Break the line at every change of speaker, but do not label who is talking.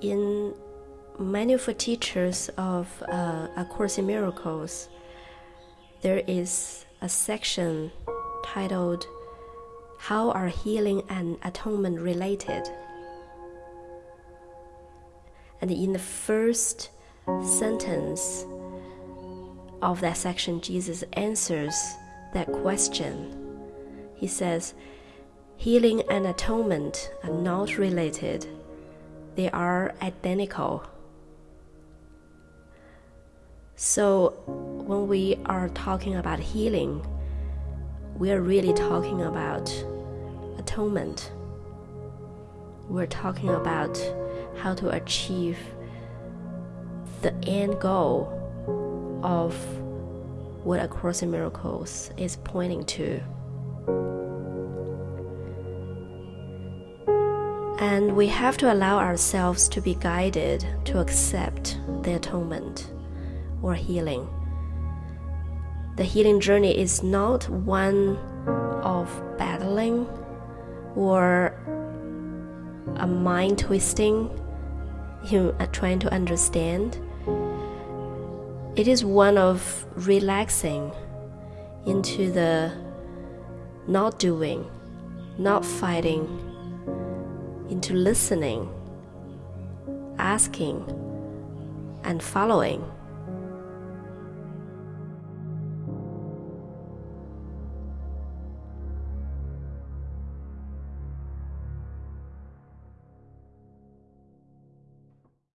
in many of the teachers of uh, A Course in Miracles, there is a section titled How Are Healing and Atonement Related? And in the first sentence of that section, Jesus answers that question. He says, Healing and atonement are not related, they are identical. So, when we are talking about healing, we are really talking about atonement. We're talking about how to achieve the end goal of what A Course in Miracles is pointing to. And we have to allow ourselves to be guided to accept the atonement or healing. The healing journey is not one of battling or a mind twisting, you are uh, trying to understand. It is one of relaxing into the not doing, not fighting, into listening, asking, and following.